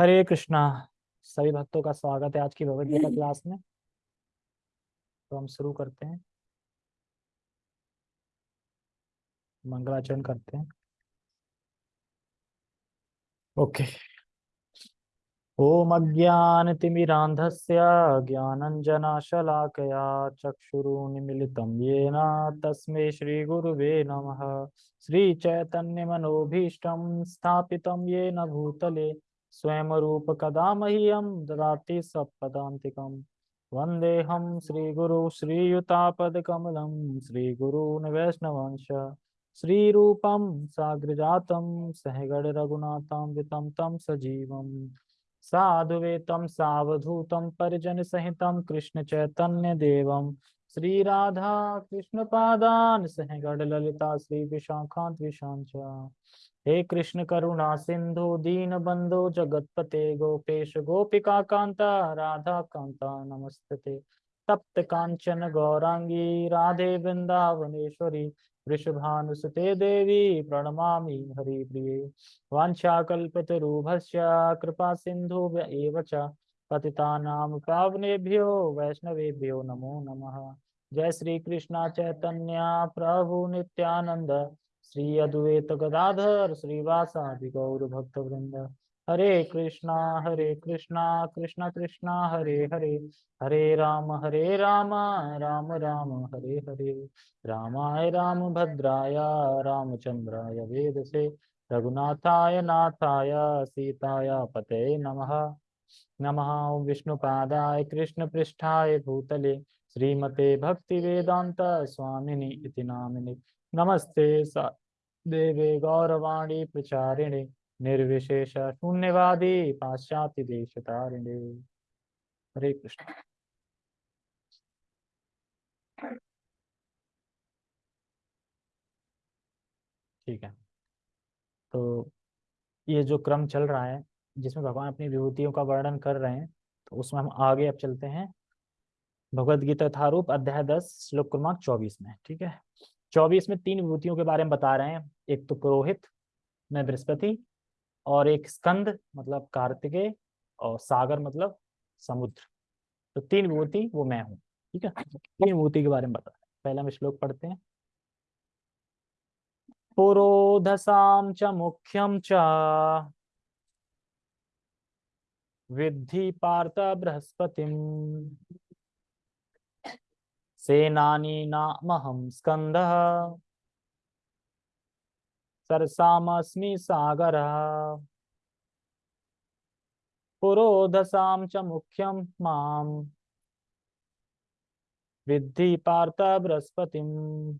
हरे कृष्णा, सभी भक्तों का स्वागत है आज की भगवद गीता क्लास में। तो हम शुरू करते हैं। मंगलाचरण करते हैं। ओके। ओम अज्ञानतिमिरान्धस्य ज्ञानञ्जनशलाकया चक्षुरुन्मिलितं येन तस्मै श्रीगुरुवे नमः। श्रीचैतन्यमनोभीष्टं स्थापितं येन भूतले स्वयं रूप कदा मह्यम ददाति सपदान्तिकम् वन्देऽहं श्रीगुरु श्रीयुतापदकमलं श्रीगुरून् वैष्णवंश श्रीरूपं सहगण सहगणरघुनाथान्वितं तम सजीवम्। साधुवेतं सावधूतं परिजनसहितं कृष्णचैतन्यदेवं श्रीराधा कृष्णपादान् सहगणललिता श्रीविशाखान्विशां च हे कृष्ण करुणा सिंधु, दीन बंधु, जगतपते गोपेश, गोपिका कांता, राधा कांता, नमस्ते। तप्त कांचन गौरांगी, राधे वृंदावनेश्वरी वृषभानुसुते देवी प्रणमामि हरिप्रिये। वाञ्छाकल्पतरुभस्य कृपा सिन्धु एव पावनेभ्यो वैष्णवेभ्यो नमो नमः। जय श्री कृष्ण चैतन्य प्रभु नित्यानंद श्री अद्वैत गदाधर श्रीवासादि गौर वृंद हरे कृष्णा हरे कृष्णा, कृष्ण कृष्णा, हरे हरे। हरे राम हरे राम राम राम, हरे हरे। रामाय राम भद्राय, रामचंद्राय वेद से रघुनाथाय नाथाय, सीताय पते नमः। नमः। विष्णुपादाय कृष्ण पृष्ठाय भूतले। श्रीमते भक्ति वेदांत स्वामिनि इति नामिनि। नमस्ते देवे गौरवाणी प्रचारिणे। निर्विशेष शून्यवादी पाश्चात्य देश तारिणे। हरे कृष्ण। ठीक है। तो ये जो क्रम चल रहा है, जिसमें भगवान अपनी विभूतियों का वर्णन कर रहे हैं तो उसमें हम आगे अब चलते हैं। भगवद गीता यथारूप, अध्याय दस, श्लोक क्रमांक चौबीस में, ठीक है? चौबीस में तीन विभूतियों के बारे में बता रहे हैं। एक तो पुरोहित, में बृहस्पति और एक स्कंद मतलब कार्तिकेय और सागर मतलब समुद्र। तो तीन विभूति, वो मैं हूँ, ठीक है? तीन विभूति के बारे में बता पहला हम श्लोक पढ़ते हैं। पुरोधसाम च मुख्यम च। विद्धि पार्थ बृहस्पति। सेनानी नामहं स्कन्दः सरसामस्मि सागरः। पुरोधसां च मुख्यं माँ विद्धि पार्थ बृहस्पतिम्।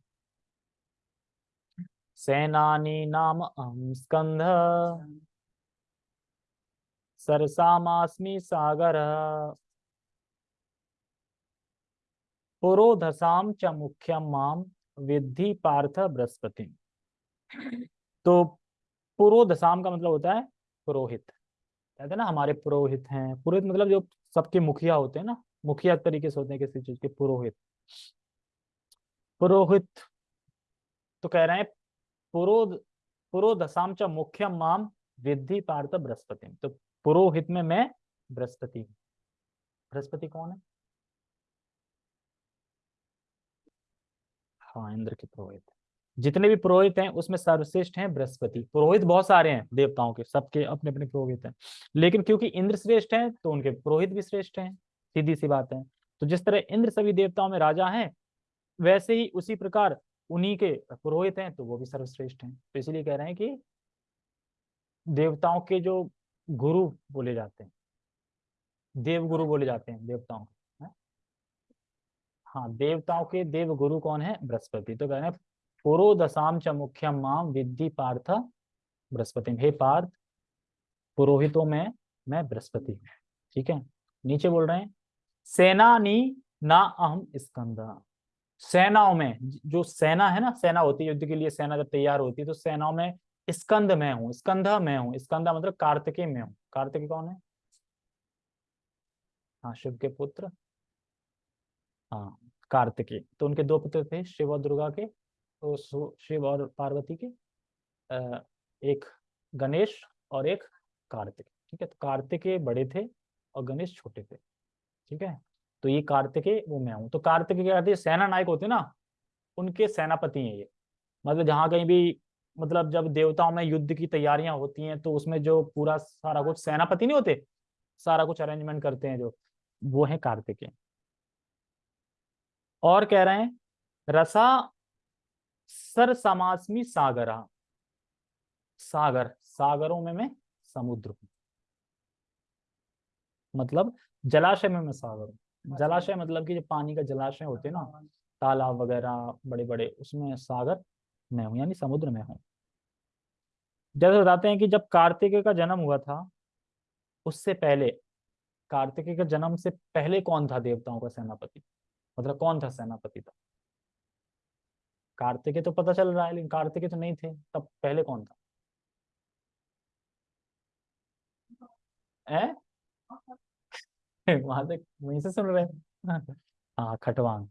सेनानी नाम अहं स्कन्ध। सरसामास्मि सागरः। पुरोधसाम च मुख्यम माम। विद्धि पार्थ बृहस्पति तो पुरोधसाम का मतलब होता है पुरोहित। कहते हैं ना, हमारे पुरोहित हैं। पुरोहित मतलब जो सबके मुखिया होते हैं ना, मुखिया तरीके से होते हैं किसी चीज़ के, पुरोहित। पुरोहित तो कह रहे हैं पुरो पुरोधसाम च मुख्यम माम विद्धि पार्थ बृहस्पति तो पुरोहित में मैं बृहस्पति बृहस्पति कौन है? हाँ इंद्र के पुरोहित। जितने भी पुरोहित हैं, उसमें सर्वश्रेष्ठ हैं बृहस्पति। पुरोहित बहुत सारे हैं देवताओं के, सबके अपने अपने पुरोहित हैं। लेकिन क्योंकि इंद्र श्रेष्ठ हैं तो उनके पुरोहित भी श्रेष्ठ हैं, सीधी सी बात है। तो जिस तरह इंद्र सभी देवताओं में राजा हैं, वैसे ही उसी प्रकार उन्हीं के पुरोहित हैं तो वो भी सर्वश्रेष्ठ हैं। तो इसलिए कह रहे हैं कि देवताओं के जो गुरु बोले जाते हैं देव गुरु बोले जाते हैं देवताओं हाँ? देवताओं के देव गुरु कौन है? बृहस्पति। तो कह रहे हैं पुरोदशाम च मुख्यम माम विद्धि पार्थ बृहस्पति। हे पार्थ, पुरोहितों में, मैं बृहस्पति हूँ। ठीक है? नीचे बोल रहे हैं, सेनानी ना अहम स्कंदा। सेनाओं में, जो सेना है ना, सेना होती है युद्ध के लिए, सेना जब तैयार होती है तो सेनाओं में स्कंद में हूँ, स्कंधा मैं हूँ, स्कंदा मतलब कार्तिकी में हूँ। कार्तिकेय कौन है? हाँ शिव के पुत्र। हाँ कार्तिकेय तो उनके दो पुत्र थे, शिव और दुर्गा के। तो शिव और पार्वती के एक गणेश और एक कार्तिक, ठीक है? तो कार्तिकेय बड़े थे और गणेश छोटे थे, ठीक है? तो ये कार्तिकेय वो मैं हूँ। तो कार्तिकेय क्या कहते हैं सेना नायक होते ना, उनके सेनापति हैं ये। मतलब जहाँ कहीं भी मतलब जब देवताओं में युद्ध की तैयारियाँ होती हैं तो उसमें जो पूरा सारा कुछ, सेनापति नहीं होते? सारा कुछ अरेंजमेंट करते हैं जो, वो है कार्तिकेय और कह रहे हैं, रसा सर समासमी सागरा। सागर सागरों में मैं समुद्र हूँ। मतलब जलाशय में मैं सागर हूँ। जलाशय मतलब कि जो पानी का जलाशय होते हैं ना तालाब वगैरह बड़े बड़े उसमें सागर मैं हूँ यानी समुद्र में हूँ। जैसे बताते हैं कि जब कार्तिकेय का जन्म हुआ था उससे पहले कार्तिकेय के जन्म से पहले कौन था देवताओं का सेनापति? मतलब कौन था सेनापति था? कार्तिकेय तो पता चल रहा है, लेकिन कार्तिकेय तो नहीं थे, तब पहले कौन था? वहाँ से, वहीं से सुन रहे हैं? हाँ खटवांग।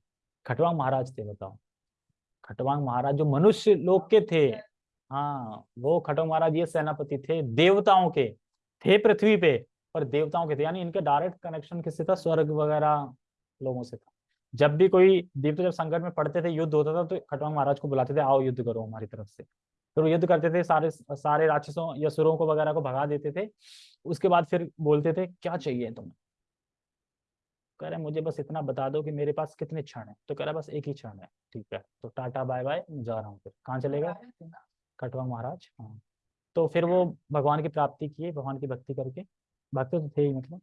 खटवांग महाराज थे, बताओ। खटवांग महाराज जो मनुष्य लोग के थे हाँ वो खटवांग महाराज ये सेनापति थे, देवताओं के, थे पृथ्वी पे, पर देवताओं के थे, यानी इनके डायरेक्ट कनेक्शन किससे था? स्वर्ग वगैरह लोगों से था। जब भी कोई देवता जब संकट में पड़ते थे, युद्ध होता था तो खटवांग महाराज को बुलाते थे, आओ युद्ध करो हमारी तरफ़ से। फिर वो युद्ध करते थे, सारे सारे राक्षसों या सुरों को वगैरह को भगा देते थे। उसके बाद फिर बोलते थे, क्या चाहिए तुम्हें? कह रहे, मुझे बस इतना बता दो कि मेरे पास कितने क्षण है। तो कह रहा, बस एक ही क्षण है, ठीक है। तो टाटा, बाय बाय जा रहा हूँ फिर। कहाँ चलेगा कटवा महाराज हाँ। तो फिर वो भगवान की प्राप्ति किए, भगवान की भक्ति करके। भक्त तो थे ही मतलब।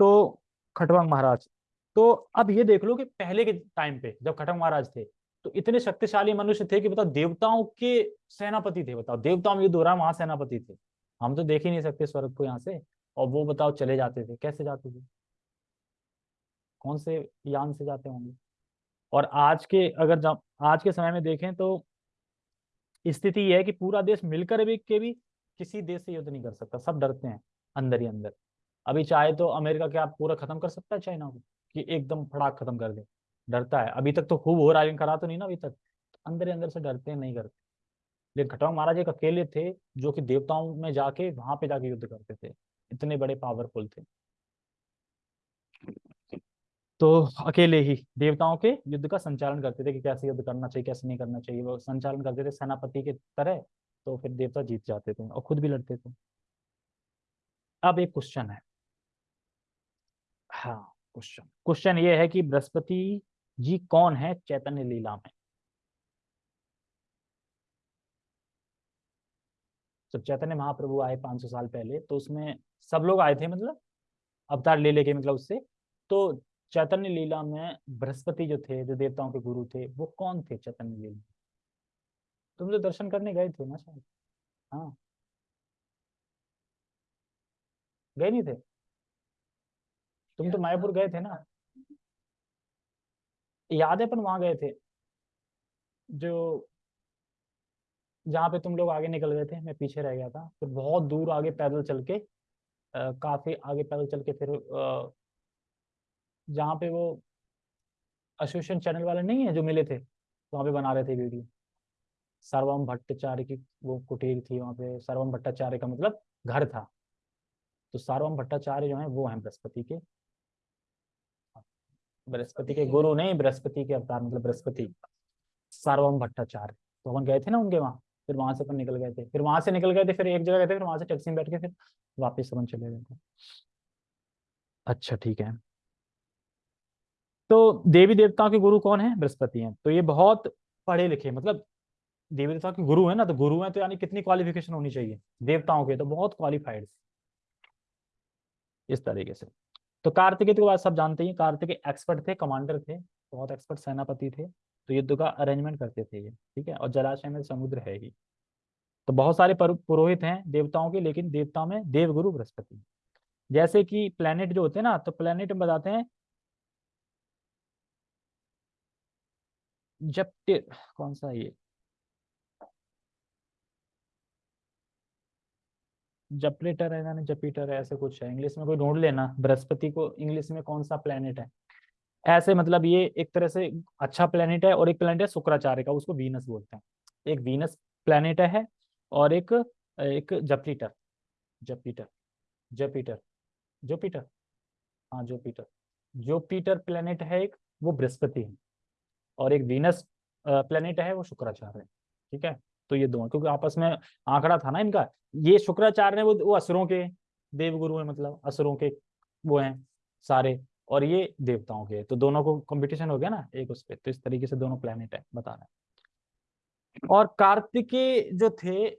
तो खटवांग महाराज तो अब ये देख लो कि पहले के टाइम पे जब खटवांग महाराज थे तो इतने शक्तिशाली मनुष्य थे कि बताओ देवताओं के सेनापति थे, बताओ देवताओं में युद्ध हो रहा वहाँ सेनापति थे। हम तो देख ही नहीं सकते स्वर्ग को यहाँ से, और वो बताओ चले जाते थे, कैसे जाते थे? कौन से यान से जाते होंगे? और आज के अगर आज के समय में देखें तो स्थिति यह है कि पूरा देश मिलकर भी, के भी किसी देश से युद्ध नहीं कर सकता, सब डरते हैं, अंदर ही अंदर। अभी चाहे तो अमेरिका क्या पूरा खत्म कर सकता है चाइना को? कि एकदम फड़ाक खत्म कर दे। डरता है। अभी तक तो खूब हो है करा तो नहीं ना अभी तक। अंदर ही अंदर से डरते नहीं करते। लेकिन खटवांग महाराज एक अकेले थे, जो कि देवताओं में जाके, वहाँ पे जाके युद्ध करते थे। इतने बड़े पावरफुल थे। तो अकेले ही देवताओं के युद्ध का संचालन करते थे कि कैसे युद्ध करना चाहिए, कैसे नहीं करना चाहिए। वो संचालन करते थे सेनापति के तरह तो फिर देवता जीत जाते थे और खुद भी लड़ते थे। अब एक क्वेश्चन है। हाँ। क्वेश्चन। क्वेश्चन ये है कि बृहस्पति जी कौन है? चैतन्य लीला में। जब चैतन्य महाप्रभु आए 500 साल पहले तो उसमें सब लोग आए थे मतलब? अवतार ले लेके मतलब उससे। तो चैतन्य लीला में बृहस्पति जो थे, जो देवताओं के गुरु थे, वो कौन थे चैतन्य लीला तुम तो दर्शन करने गए थे ना शायद। हाँ। गए नहीं थे? तुम तो मायापुर गए थे ना? याद है पर वहाँ गए थे जो जहाँ पे तुम लोग आगे निकल गए थे मैं पीछे रह गया था। फिर बहुत दूर आगे पैदल चल के आ, काफ़ी आगे पैदल चल के फिर जहाँ पे वो एसोसिएशन चैनल वाले नहीं है जो मिले थे वहाँ पे बना रहे थे वीडियो। सर्वम भट्टाचार्य की वो कुटीर थी वहाँ पे सर्वम भट्टाचार्य का मतलब घर था। तो सर्वम भट्टाचार्य जो है वो है बृहस्पति के। बृहस्पति के गुरु नहीं, बृहस्पति के अवतार मतलब बृहस्पति। सर्वम भट्टाचार्य। तो अपन गए थे ना उनके वहाँ, फिर वहाँ से अपन निकल गए थे। फिर वहाँ से निकल गए थे, फिर एक जगह गए थे, फिर वहाँ से टैक्सी में बैठ के फिर वापस अपन चले गए थे। अच्छा ठीक है। तो देवी देवताओं के गुरु कौन है? बृहस्पति हैं। तो ये बहुत पढ़े लिखे मतलब देवी देवताओं के गुरु है ना तो गुरु है तो यानी कितनी क्वालिफिकेशन होनी चाहिए देवताओं के तो बहुत क्वालिफाइड इस तरीके से। तो कार्तिकेय बाद सब जानते हैं कार्तिकेय एक्सपर्ट थे कमांडर थे, बहुत एक्सपर्ट सेनापति थे तो युद्ध का अरेंजमेंट करते थे ये, ठीक है? और जलाशय में समुद्र है ही। तो बहुत सारे पुरोहित हैं देवताओं के, लेकिन देवताओं में देवगुरु बृहस्पति। जैसे कि प्लेनेट जो होते हैं ना तो प्लेनेट में बताते हैं, जब कौन सा ये? जपलेटर है ना जपीटर है, ऐसे कुछ है। इंग्लिश में कोई ढूंढ लेना। बृहस्पति को इंग्लिश में कौन सा प्लेनेट है? ऐसे मतलब ये एक तरह से अच्छा प्लेनेट है और एक प्लेनेट है शुक्राचार्य का, उसको वीनस बोलते हैं। एक वीनस प्लेनेट है और एक एक जपलीटर जपीटर जपीटर जुपिटर हाँ जुपिटर जुपिटर प्लेनेट है एक, वो बृहस्पति है। और एक वीनस प्लेनेट है, वो शुक्राचार्य है। ठीक है? तो ये दोनों, क्योंकि आपस में आंकड़ा था ना इनका, ये शुक्राचार्य ने वो वो असुरों के, देवगुरु है मतलब असुरों के वो हैं सारे, और ये देवताओं के तो दोनों को कंपटीशन हो गया ना एक उस पर तो इस तरीके से दोनों प्लेनेट है, बता रहे और कार्तिकेय जो थे,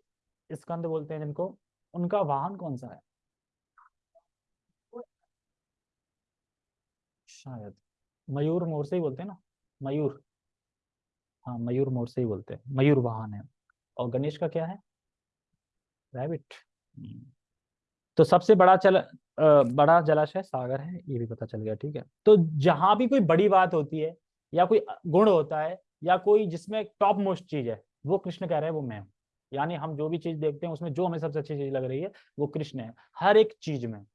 स्कंद बोलते हैं जिनको, उनका वाहन कौन सा है? शायद, मयूर मोर से ही बोलते हैं ना, मयूर। हाँ मयूर मोर से ही बोलते हैं, मयूर वाहन है। और गणेश का क्या है? रैबिट हम्म। तो सबसे बड़ा चल बड़ा जलाशय सागर है ये भी पता चल गया ठीक है? तो जहाँ भी कोई बड़ी बात होती है या कोई गुण होता है या कोई जिसमें टॉप मोस्ट चीज़ है वो कृष्ण कह रहे हैं वो मैं हूँ। यानी हम जो भी चीज़ देखते हैं उसमें जो हमें सबसे अच्छी चीज़ लग रही है वो कृष्ण है। हर एक चीज़ में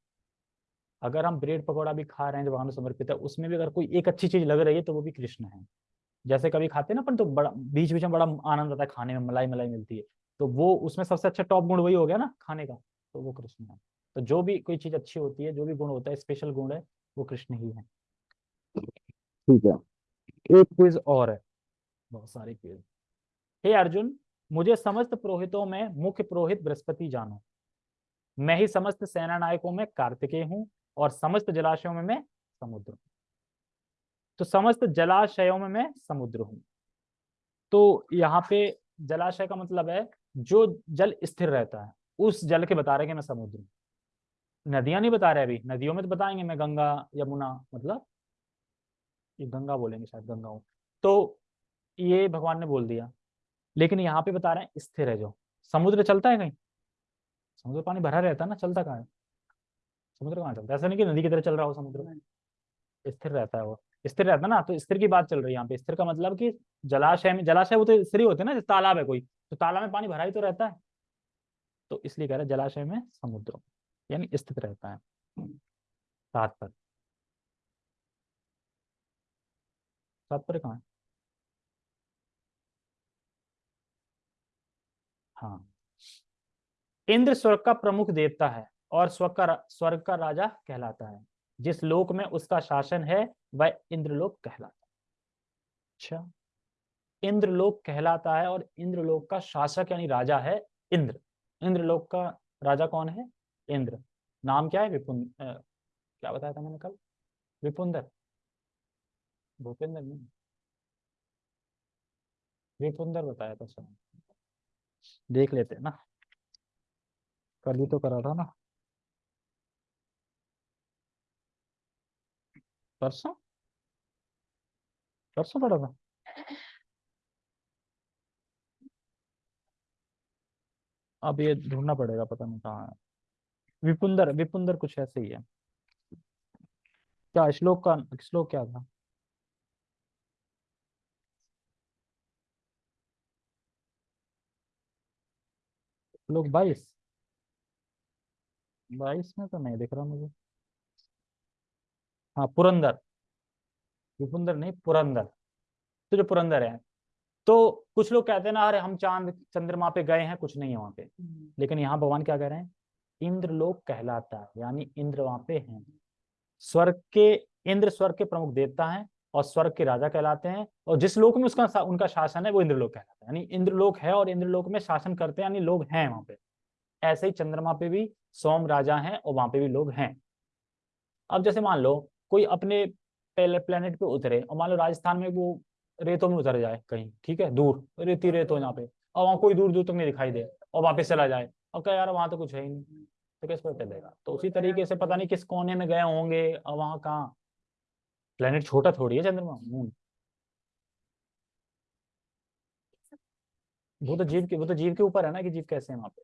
अगर हम ब्रेड पकौड़ा भी खा रहे हैं जो भगवान समर्पित है उसमें भी अगर कोई एक अच्छी चीज़ लग रही है तो वो भी कृष्ण है। जैसे कभी खाते हैं ना अपन तो बड़ा बीच बीच में बड़ा आनंद आता है खाने में मलाई मलाई मिलती है। तो वो उसमें सबसे अच्छा टॉप गुण वही हो गया ना खाने का तो वो कृष्ण है। तो जो भी कोई चीज़ अच्छी होती है जो भी गुण होता है स्पेशल गुण है वो कृष्ण ही है। ठीक है। एक क्विज और है। बहुत सारे क्विज हे अर्जुन मुझे समस्त पुरोहितों में मुख्य पुरोहित बृहस्पति जानो। मैं ही समस्त सेना नायकों में कार्तिकेय हूँ और समस्त जलाशयों में मैं समुद्र हूँ। तो समस्त जलाशयों में मैं समुद्र हूँ। तो यहाँ पे जलाशय का मतलब है जो जल स्थिर रहता है उस जल के बता रहे कि मैं समुद्र हूँ। नदियाँ नहीं बता रहे अभी नदियों में तो बताएँगे मैं गंगा यमुना मतलब? ये गंगा बोलेंगे शायद गंगा हूँ। तो ये भगवान ने बोल दिया लेकिन यहाँ पे बता रहे हैं स्थिर है जो। समुद्र चलता है कहीं? समुद्र पानी भरा रहता है ना चलता कहाँ है? समुद्र कहाँ चलता है? ऐसा नहीं कि नदी की तरह चल रहा हो समुद्र। में स्थिर रहता है वो। स्थिर रहता है ना तो स्थिर की बात चल रही है यहाँ पे। स्थिर का मतलब कि जलाशय में, जलाशय वो तो स्थिर होते हैं ना तालाब है कोई तो तालाब में पानी भरा ही तो रहता है। तो इसलिए कह रहे हैं जलाशय में समुद्र, यानी स्थित रहता है। सात पर सात पर कहाँ हाँ? इंद्र स्वर्ग का प्रमुख देवता है और स्वर्ग का स्वर्ग का राजा कहलाता है। जिस लोक में उसका शासन है वह इंद्रलोक कहलाता है। अच्छा। इंद्रलोक कहलाता है और इंद्रलोक का शासक यानी राजा है इंद्र। इंद्रलोक का राजा कौन है? इंद्र। नाम क्या है विपुन क्या बताया था मैंने कल? विपुंदर। भूपेंद्र नहीं। विपुंदर बताया था सर देख लेते हैं ना। कल ही तो करा था ना। परसों परसों पढ़ा था अब ये ढूंढना पड़ेगा, पता नहीं कहाँ है। विपुंदर विपुंदर कुछ ऐसे ही है। क्या श्लोक का, श्लोक क्या था? श्लोक बाईस? बाईस में तो नहीं दिख रहा मुझे। हाँ पुरंदर। विपुंदर नहीं पुरंदर। तो जो पुरंदर है। तो कुछ लोग कहते हैं ना अरे हम चाँद चंद्रमा पे गए हैं कुछ नहीं है वहाँ पे। हम्म। लेकिन यहाँ भगवान क्या कह रहे हैं? इंद्र लोक कहलाता है यानी इंद्र वहाँ पे हैं। स्वर्ग के इंद्र स्वर्ग के प्रमुख देवता हैं और स्वर्ग के राजा कहलाते हैं और जिस लोक में उसका उनका शासन है वो इंद्रलोक कहलाता है। यानी इंद्रलोक है और इंद्रलोक में शासन करते हैं यानी लोग हैं वहाँ पे। ऐसे ही चंद्रमा पे भी सोम राजा हैं और वहाँ पे भी लोग हैं। अब जैसे मान लो कोई अपने प्लेनेट पे उतरे और मान लो राजस्थान में वो रेतों में उतर जाए कहीं, ठीक है, दूर, रेती रेत हो यहाँ पे, और वहाँ कोई दूर दूर तक नहीं दिखाई दे और वापस चला जाए, और क्या यार, वहाँ तो कुछ है ही नहीं। तो किस पर चलेगा तो उसी तरीके से पता नहीं किस कोने में गए होंगे और वहाँ कहाँ। प्लेनेट छोटा थोड़ी है चंद्रमा मून वो तो जीव के, वो तो जीव के ऊपर है ना कि जीव कैसे है वहाँ पे?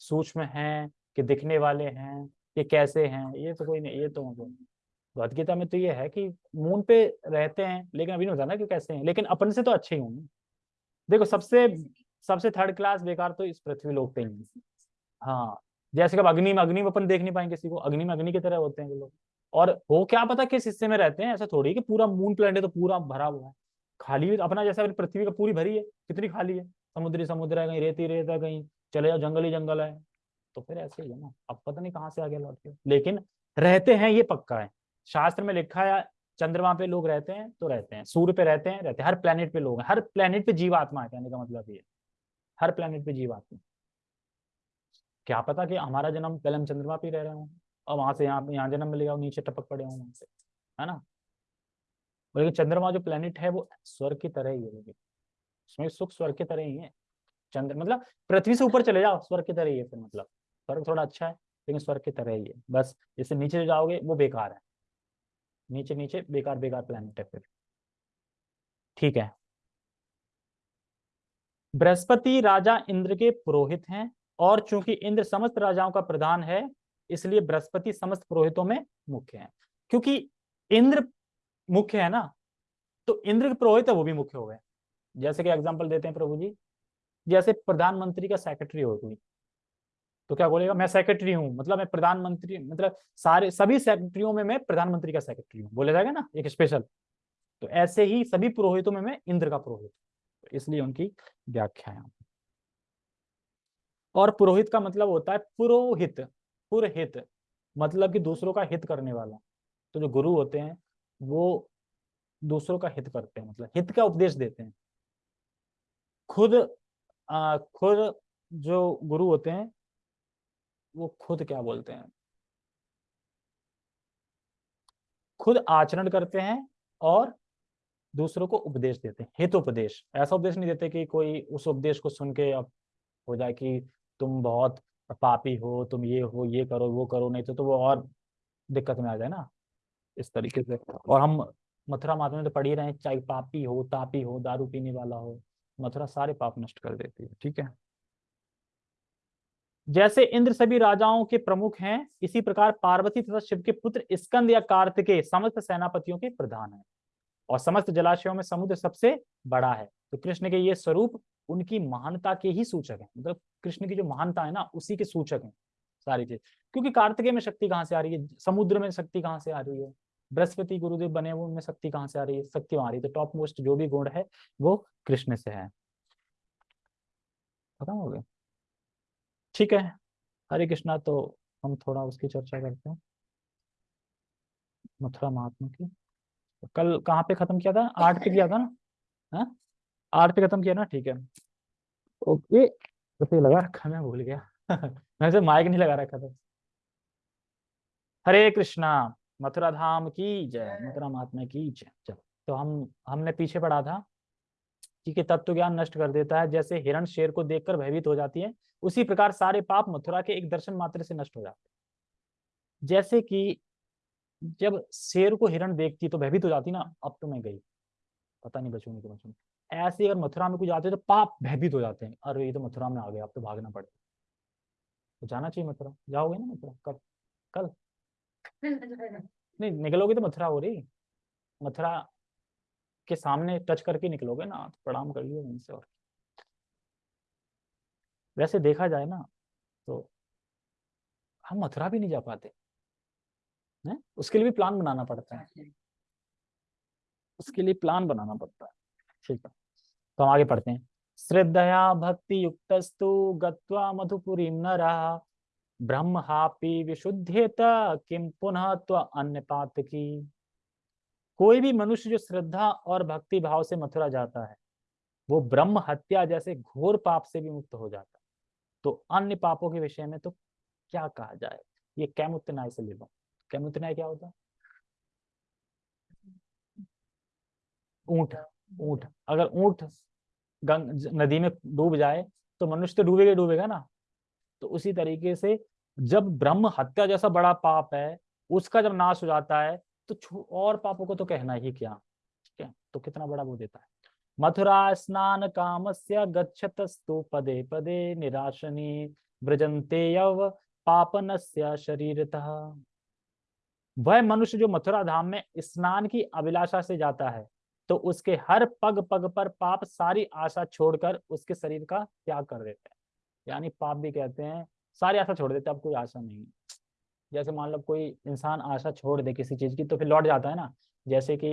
सूक्ष्म है कि दिखने वाले हैं कि कैसे हैं? ये तो कोई नहीं, ये तो मतलब भगवत गीता में तो ये है कि मून पे रहते हैं लेकिन अभी नहीं बताना कि कैसे हैं लेकिन अपन से तो अच्छे ही होंगे। देखो सबसे सबसे थर्ड क्लास बेकार तो इस पृथ्वी लोग पे ही हाँ। जैसे कब अग्नि में अग्नि में अपन देख नहीं पाएँगे किसी को अग्नि में अग्नि की तरह होते हैं लोग। और वो क्या पता किस हिस्से में रहते हैं ऐसा थोड़ी कि पूरा मून प्लेनेट तो पूरा भरा हुआ है। खाली अपना जैसा पृथ्वी का पूरी भरी है कितनी खाली है? समुद्री समुद्र है कहीं रेती रेत है कहीं चले जाओ जंगल ही जंगल है। तो फिर ऐसे ही है ना अब पता नहीं कहाँ से आगे लौट के लेकिन रहते हैं ये पक्का है। शास्त्र में लिखा है, चंद्रमा पे लोग रहते हैं तो रहते हैं। सूर्य पे रहते हैं रहते हैं। हर प्लेनेट पे लोग हैं। हर प्लेनेट पे जीवात्मा है, कहने का मतलब ये। हर प्लेनेट पे जीवात्मा। क्या पता कि हमारा जन्म पहले हम चंद्रमा पे रह रहे हो। और वहाँ से यहाँ यहाँ जन्म मिलेगा, नीचे टपक पड़े हों से। है ना? लेकिन चंद्रमा जो प्लेनेट है, वो स्वर्ग की तरह ही है उसमें सुख स्वर्ग की तरह ही है। चंद्र मतलब पृथ्वी से ऊपर चले जाओ स्वर्ग की तरह ही है फिर मतलब। स्वर्ग थोड़ा अच्छा है, लेकिन स्वर्ग की तरह ही है। बस, जैसे नीचे जाओगे, वो बेकार है। नीचे नीचे, बेकार बेकार प्लेनेट है फिर। ठीक है। बृहस्पति राजा इंद्र के पुरोहित हैं और चूँकि इंद्र समस्त राजाओं का प्रधान है, इसलिए बृहस्पति समस्त पुरोहितों में मुख्य है। क्योंकि इंद्र मुख्य है ना तो इंद्र के पुरोहित है, वो भी मुख्य हो गए। जैसे कि एग्ज़ाम्पल देते हैं प्रभु जी। जैसे प्रधानमंत्री का सेक्रेटरी हो कोई। तो क्या बोलेगा? मैं सेक्रेटरी हूँ मतलब मैं प्रधानमंत्री मतलब सारे सभी सेक्रेटरियों में मैं प्रधानमंत्री का सेक्रेटरी हूँ। बोले जाएगा ना एक स्पेशल तो ऐसे ही सभी पुरोहितों में मैं इंद्र का पुरोहित तो इसलिए उनकी व्याख्या है। और पुरोहित का मतलब होता है पुरोहित पुरहित मतलब कि दूसरों का हित करने वाला। तो जो गुरु होते हैं वो दूसरों का हित करते हैं मतलब हित का उपदेश देते हैं। खुद आ, खुद जो गुरु होते हैं वो खुद क्या बोलते हैं? खुद आचरण करते हैं और दूसरों को उपदेश देते हैं हित उपदेश ऐसा उपदेश नहीं देते कि कोई उस उपदेश को सुन के अब हो जाए कि तुम बहुत पापी हो तुम ये हो ये करो वो करो नहीं तो, तो वो और दिक्कत में आ जाए ना इस तरीके से। और हम मथुरा माता में तो पढ़ ही रहे हैं चाहे पापी हो तापी हो दारू पीने वाला हो मथुरा सारे पाप नष्ट कर देती है ठीक है? जैसे इंद्र सभी राजाओं के प्रमुख हैं, इसी प्रकार पार्वती तथा शिव के पुत्र स्कंद या कार्तिकेय समस्त सेनापतियों के प्रधान हैं। और समस्त जलाशयों में समुद्र सबसे बड़ा है। तो कृष्ण के ये स्वरूप उनकी महानता के ही सूचक है। मतलब कृष्ण की जो महानता है ना, उसी के सूचक है सारी चीज़। क्योंकि कार्तिकेय में शक्ति कहाँ से आ रही है? समुद्र में शक्ति कहाँ से आ रही है? बृहस्पति गुरुदेव बने हुए उनमें शक्ति कहाँ से आ रही है? शक्ति वहाँ रही है। तो टॉप मोस्ट जो भी गुण है, वो कृष्ण से है। खत्म हो गया। ठीक है। हरे कृष्णा तो हम थोड़ा उसकी चर्चा करते हैं। मथुरा महात्मा की। कल कहाँ पे खत्म किया था? आठ पे किया था ना? हाँ? आठ पे खत्म किया ना? ठीक है। ओके। तो लगा रखा मैं भूल गया। मैंने से माइक नहीं लगा रखा था। हरे कृष्णा, मथुरा धाम की जय, मथुरा महात्मा की जय। चलो तो हम, हमने पीछे पढ़ा था। कि तत्व ज्ञान नष्ट कर देता है। जैसे हिरण शेर को देखकर भयभीत हो जाती है उसी प्रकार सारे पाप मथुरा के एक दर्शन मात्र से नष्ट हो जाते हैं। जैसे कि जब शेर को हिरण देखती तो भयभीत हो जाती ना अब तो मैं गई। पता नहीं बचूँगी तो बचूँगी। ऐसे अगर मथुरा में कुछ जाते तो पाप भयभीत हो जाते हैं। अरे ये तो मथुरा में आ गए अब तो भागना पड़ेगा। तो जाना चाहिए मथुरा। जाओगे ना मथुरा? कब? कल? नहीं निकलोगे तो मथुरा हो रही। मथुरा के सामने टच करके निकलोगे ना तो प्रणाम करिए उनसे और वैसे देखा जाए ना तो हम मथुरा भी नहीं जा पाते है? उसके लिए भी प्लान बनाना पड़ता है। उसके लिए प्लान बनाना पड़ता है। ठीक है तो हम आगे पढ़ते हैं। श्रद्धया भक्ति युक्तस्तु गत्वा मधुपुरी न रहा ब्रह्म हापी विशुद्धेत किम पुनः अन्य पात की। कोई भी मनुष्य जो श्रद्धा और भक्ति भाव से मथुरा जाता है, वो ब्रह्म हत्या जैसे घोर पाप से भी मुक्त हो जाता है। तो अन्य पापों के विषय में तो क्या कहा जाए? ये कैमुत्तनाय से ले लो कैमुत्तनाय क्या होता ऊँट ऊँट। अगर ऊँट गंग, नदी में डूब जाए तो मनुष्य तो डूबेगा डूबेगा ना। तो उसी तरीके से जब ब्रह्म हत्या जैसा बड़ा पाप है, उसका जब नाश हो जाता है तो और पापों को तो कहना ही क्या? ठीक है तो कितना बड़ा वो देता है। मथुरा स्नान काम से गच्छतस्तु पदे पदे निराशनी ब्रजंते यव पापन शरीरतः। वह मनुष्य जो मथुरा धाम में स्नान की अभिलाषा से जाता है तो उसके हर पग पग पर पाप सारी आशा छोड़कर उसके शरीर का त्याग कर देते हैं। यानी पाप भी कहते हैं, सारी आशा छोड़ देते अब कोई आशा नहीं। जैसे मान लो कोई इंसान आशा छोड़ दे किसी चीज़ की तो फिर लौट जाता है ना। जैसे कि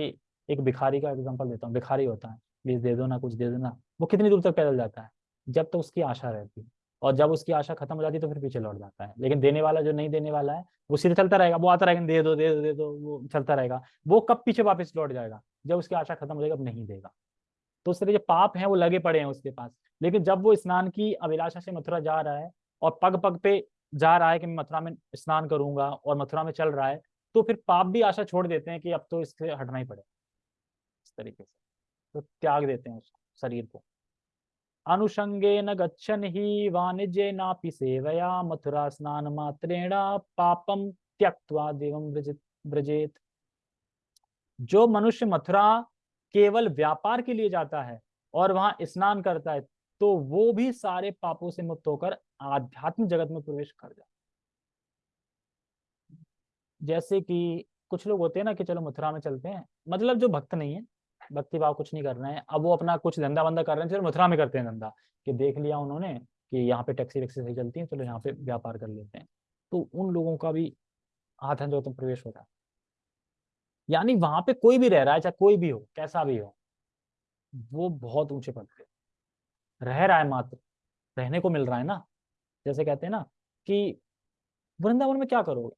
एक भिखारी का एग्ज़ाम्पल देता हूँ, भिखारी होता है प्लीज़ दे दो ना, कुछ दे दो ना, वो कितनी दूर तक पैदल जाता है? जब तक तो उसकी आशा रहती है, और जब उसकी आशा खत्म हो जाती है तो फिर पीछे लौट जाता है। लेकिन देने वाला जो नहीं देने वाला है, वो सीधे चलता रहेगा, वो आता रहेगा, दे दो दे दो दे दो, वो चलता रहेगा। वो कब पीछे वापस लौट जाएगा? जब उसकी आशा खत्म हो जाएगी, अब नहीं देगा। तो उस तरह जो पाप है, वो लगे पड़े हैं उसके पास। लेकिन जब वो स्नान की अभिलाषा से मथुरा जा रहा है, और पग पग पे जा रहा है कि मैं मथुरा में स्नान करूँगा और मथुरा में चल रहा है तो फिर पाप भी आशा छोड़ देते हैं कि अब तो इससे हटना ही पड़ेगा। इस तरीके से। तो त्याग देते हैं उसको शरीर को। अनुषंगे न गच्छन ही वाणिज्य नापि सेवया, मथुरा स्नान मात्रेण पापम त्यक्वा देवम ब्रजेत जो मनुष्य मथुरा केवल व्यापार के लिए जाता है और वहाँ स्नान करता है तो वो भी सारे पापों से मुक्त होकर आध्यात्मिक जगत में प्रवेश कर जाता जैसे कि कुछ लोग होते हैं ना कि चलो मथुरा में चलते हैं मतलब जो भक्त नहीं है, भक्ति भाव कुछ नहीं कर रहे हैं, अब वो अपना कुछ धंधा वंदा कर रहे हैं, चलो मथुरा में करते हैं धंधा, कि देख लिया उन्होंने कि यहाँ पे टैक्सी वैक्सी सही चलती है, चलो यहाँ पे व्यापार कर लेते हैं। तो उन लोगों का भी आधन जो प्रवेश होता है। यानी वहाँ पे कोई भी रह रहा है, चाहे कोई भी हो, कैसा भी हो, वो बहुत ऊँचे पद पे रह रहा है मात्र, रहने को मिल रहा है ना? जैसे कहते हैं ना कि वृंदावन में क्या करोगे?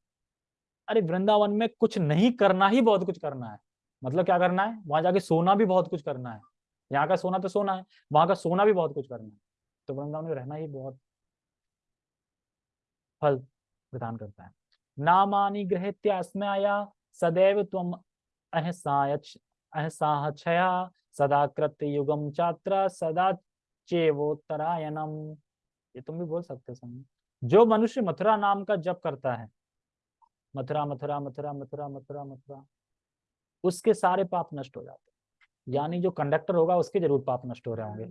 अरे वृंदावन में कुछ नहीं करना ही बहुत कुछ करना है। मतलब क्या करना है? वहाँ जाके सोना भी बहुत कुछ करना है। यहाँ का सोना तो सोना है, वहाँ का सोना भी बहुत कुछ करना है। तो वृंदावन में रहना ही बहुत फल प्रदान करता है। नामानी ग्रहत्यास्मया सदैव तुम अहसाहया सदा कृत्य युगम छात्र सदा चेवोत्तरायणम ये तुम भी बोल सकते समय जो मनुष्य मथुरा नाम का जप करता है, मथुरा मथुरा मथुरा मथुरा मथुरा मथुरा, उसके सारे पाप नष्ट हो जाते यानी जो कंडक्टर होगा, उसके ज़रूर पाप नष्ट हो रहे होंगे।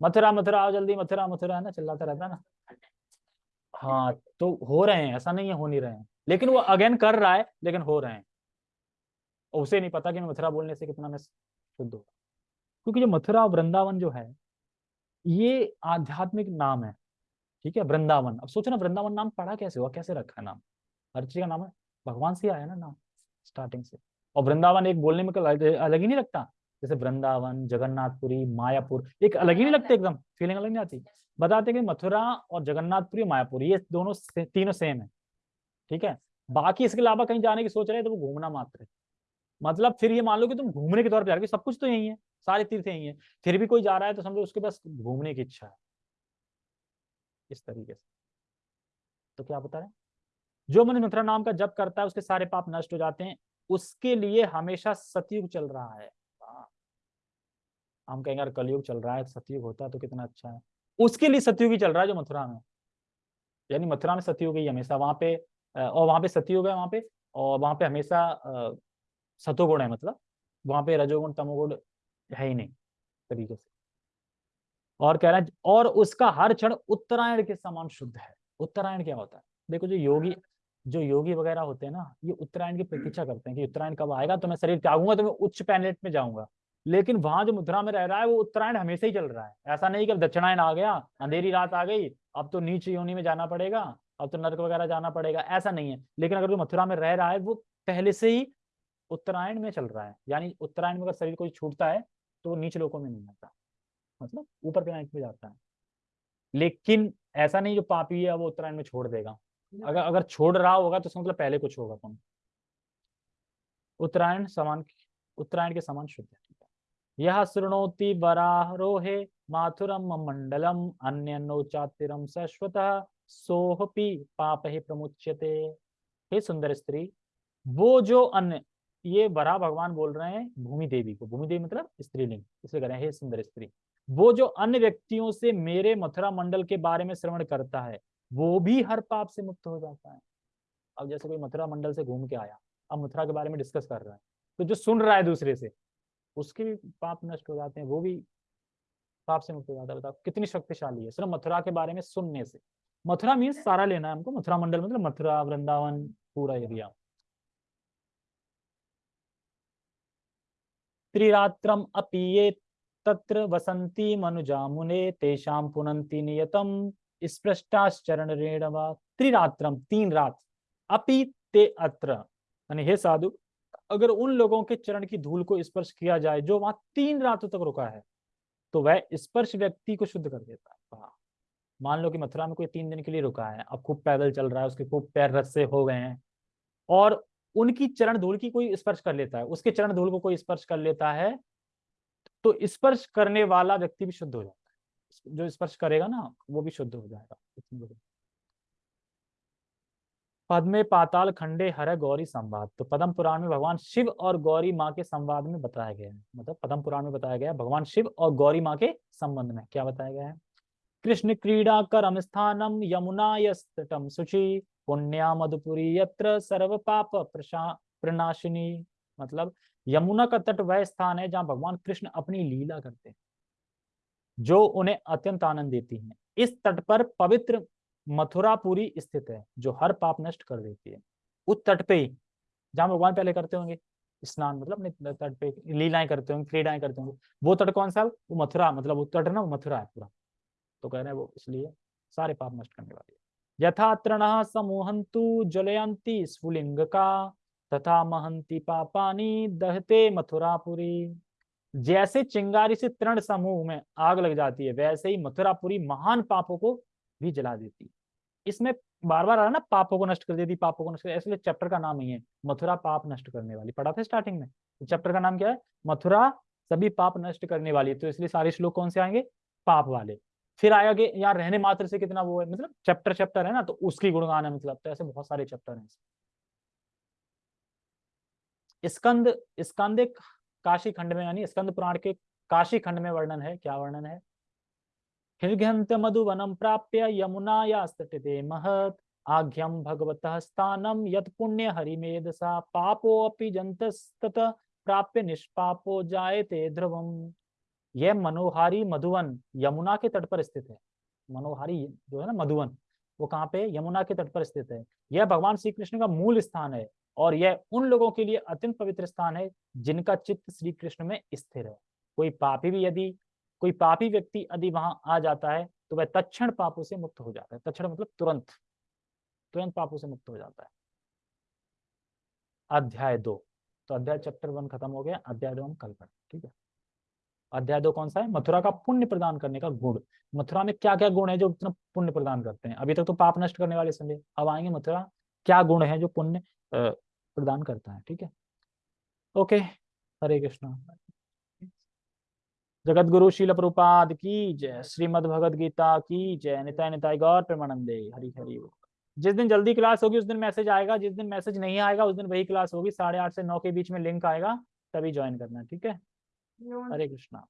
मथुरा मथुरा, आओ जल्दी, मथुरा मथुरा, है ना? चिल्लाता रहता ना? हाँ तो हो रहे हैं, ऐसा नहीं है, हो नहीं रहे हैं। लेकिन वो अगेन कर रहा है, लेकिन हो रहे हैं। उसे नहीं पता कि मथुरा बोलने से कितना मैं शुद्ध होगा क्योंकि जो मथुरा वृंदावन जो है ये आध्यात्मिक नाम है ठीक है? वृंदावन। अब सोचो ना वृंदावन नाम पढ़ा कैसे हुआ? कैसे रखा है नाम? हर चीज़ का नाम है? भगवान से आया ना नाम स्टार्टिंग से। और वृंदावन एक बोलने में अलग ही नहीं लगता? जैसे वृंदावन जगन्नाथपुरी मायापुर एक अलग ही नहीं लगता एकदम? फीलिंग अलग नहीं आती? बताते कि मथुरा और जगन्नाथपुरी मायापुर ये दोनों से, तीनों सेम है ठीक है? बाकी इसके अलावा कहीं जाने की सोच रहे तो वो घूमना मात्र है। मतलब फिर ये मान लो कि तुम घूमने के तौर पर जा रहे सब कुछ तो यही है, सारे तीर्थ यही है। फिर भी कोई जा रहा है तो समझो उसके पास घूमने की इच्छा है। इस तरीके से। तो क्या बता रहे जो मन मथुरा नाम का जप करता है, उसके सारे पाप नष्ट हो जाते हैं। उसके लिए हमेशा सतयुग चल रहा है। हाँ। हम कहेंगे यार कलयुग चल रहा है सतयुग होता तो कितना अच्छा है। उसके लिए सतयुग ही चल रहा है जो मथुरा में। यानी मथुरा में सतयुग ही हमेशा। वहाँ पे और वहाँ पे सतयुग है वहाँ पे, और वहाँ पे हमेशा सतोगुण है मतलब। वहाँ पे रजोगुण तमोगुण है ही नहीं तरीके से। और कह रहा है और उसका हर क्षण उत्तरायण के समान शुद्ध है। उत्तरायण क्या होता है? देखो जो योगी जो योगी वगैरह होते हैं ना ये उत्तरायण की प्रतीक्षा करते हैं कि उत्तरायण कब आएगा तो मैं शरीर त्यागूँगा तो मैं उच्च पैनेट में जाऊँगा। लेकिन वहाँ जो मुद्रा में रह रहा है वो उत्तरायण हमेशा ही चल रहा है। ऐसा नहीं कि अब दक्षिणायन आ गया अंधेरी रात आ गई अब तो नीचे योनि में जाना पड़ेगा अब तो नर्क वगैरह जाना पड़ेगा ऐसा नहीं है। लेकिन अगर जो मथुरा में रह रहा है वो पहले से ही उत्तरायण में चल रहा है। यानी उत्तरायण में अगर शरीर कोई छूटता है तो वो नीचे लोगों में नहीं आता। मतलब ऊपर प्लानिट में जाता है। लेकिन ऐसा नहीं जो पापी है वो उत्तरायण में छोड़ देगा। अगर अगर छोड़ रहा होगा तो मतलब पहले कुछ होगा कौन? उत्तरायण समान उत्तरायण के समान शुद्ध है। यह श्रृणोति बरारोहे माथुरम मंडलम अन्य नौचातिरम शाश्वत सोहपी पाप ही प्रमुच्यते। हे सुंदर स्त्री वो जो अन्य ये बरा भगवान बोल रहे हैं भूमि देवी को। भूमि देवी मतलब स्त्रीलिंग, इसलिए कह रहे हैं सुंदर स्त्री। वो जो अन्य व्यक्तियों से मेरे मथुरा मंडल के बारे में श्रवण करता है, वो भी हर पाप से मुक्त हो जाता है। अब जैसे कोई मथुरा मंडल से घूम के आया, अब मथुरा के बारे में डिस्कस कर रहा है तो जो सुन रहा है दूसरे से, उसके भी पाप नष्ट हो जाते हैं, वो भी पाप से मुक्त हो जाता है। बताओ, कितनी शक्तिशाली है, सिर्फ़ मथुरा के बारे में सुनने से। मथुरा मीन्स सारा लेना है हमको, मथुरा मंडल मतलब मथुरा, वृंदावन, पूरा एरिया। त्रिरात्रम अपीये तत्र वसंती मनुजा मुने तेषाम पुनंती नियतम स्पृष्टाश्चरण रेणवा त्रिरात्रम, तीन रात, अपि ते अत्र। हे साधु, अगर उन लोगों के चरण की धूल को स्पर्श किया जाए, जो वहाँ तीन रातों तक रुका है तो वह स्पर्श व्यक्ति को शुद्ध कर देता है। मान लो कि मथुरा में कोई तीन दिन के लिए रुका है, अब खूब पैदल चल रहा है, उसके खूब पैर रस्से हो गए हैं, और उनकी चरण धूल की कोई स्पर्श कर लेता है, उसके चरण धूल को कोई स्पर्श कर लेता है तो स्पर्श करने वाला व्यक्ति भी शुद्ध हो जाता है। जो स्पर्श करेगा ना, वो भी शुद्ध हो जाएगा। पद्मे पाताल खंडे हर गौरी संवाद। तो पद्म पुराण में भगवान शिव और गौरी माँ के संवाद में बताया गया है। मतलब पद्म पुराण में बताया गया भगवान शिव और गौरी माँ के संबंध में। क्या बताया गया है? कृष्ण क्रीड़ा करम स्थानम यमुना यम सुचि। पुण्या मधुपुरी यत्र सर्व पाप प्रनाशिनी। मतलब यमुना का तट वह स्थान है जहाँ भगवान कृष्ण अपनी लीला करते हैं, जो उन्हें अत्यंत आनंद देती है। इस तट पर पवित्र मथुरापुरी स्थित है, जो हर पाप नष्ट कर देती है। उस तट पे ही, जहाँ भगवान पहले करते होंगे, स्नान मतलब तट पे लीलाएँ करते होंगे, क्रीडाएँ करते होंगे। वो तट कौन सा? वो मथुरा मतलब वो तट ना, वो मथुरा है पूरा। तो कह रहे हैं वो इसलिए सारे पाप नष्ट करने वाली यथा तृण समूहंतु स्फुलिंग का तथा महंती पापानी दहते मथुरापुरी। जैसे चिंगारी से तृण समूह में आग लग जाती है, वैसे ही मथुरापुरी महान पापों को भी जला देती। इसमें बार बार आ रहा ना, पापों को नष्ट कर देती, पापों को नष्ट कर इसलिए चैप्टर का नाम ही है, मथुरा पाप नष्ट करने वाली। पढ़ा था स्टार्टिंग में? तो चैप्टर का नाम क्या है? मथुरा सभी पाप नष्ट करने वाली तो इसलिए सारे श्लोक कौन से आएँगे? पाप वाले। फिर आएगा यहाँ रहने मात्र से कितना वो है मतलब चैप्टर चैप्टर है ना तो उसकी गुणगान है मतलब तो ऐसे बहुत सारे चैप्टर हैं स्कंद स्कंद काशी खंड में, यानी स्कंद पुराण के काशी खंड में वर्णन है, क्या वर्णन है? हृघ्यंत मधुवनम प्राप्य यमुनाया स्तटे महत आघ्यम भगवत स्थानम यत पुण्य हरिमेधसा पापो अपि जंतस्तत प्राप्य निष्पापो जायते ध्रुवम। यह मनोहारी मधुवन यमुना के तट पर स्थित है। मनोहारी जो है ना मधुवन, वो कहाँ पे यमुना के तट पर स्थित है। यह भगवान श्री कृष्ण का मूल स्थान है और यह उन लोगों के लिए अत्यंत पवित्र स्थान है जिनका चित्त श्री कृष्ण में स्थिर है। कोई पापी भी यदि, कोई पापी व्यक्ति यदि वहाँ आ जाता है तो वह तक्षण पापों से मुक्त हो जाता है। तक्षण मतलब तुरंत तुरंत पापों से मुक्त हो जाता है। अध्याय दो तो अध्याय चैप्टर वन खत्म हो गया। अध्याय दो हम कल पढ़े ठीक है? अध्याय दो कौन सा है? मथुरा का पुण्य प्रदान करने का गुण। मथुरा में क्या क्या गुण है जो इतना पुण्य प्रदान करते हैं? अभी तक तो पाप नष्ट करने वाले संदेह। अब आएँगे मथुरा। क्या गुण है जो पुण्य प्रदान करता है? ठीक है। ओके। हरे कृष्णा। जगत गुरु शील प्रपाद की जय। श्रीमद भगवद गीता की जय। निताय निताय गौर प्रेमानंदे। हरि हरि जिस दिन जल्दी क्लास होगी, उस दिन मैसेज आएगा। जिस दिन मैसेज नहीं आएगा, उस दिन वही क्लास होगी। साढ़े आठ से नौ के बीच में लिंक आएगा, तभी ज्वाइन करना। ठीक है? हरे कृष्णा।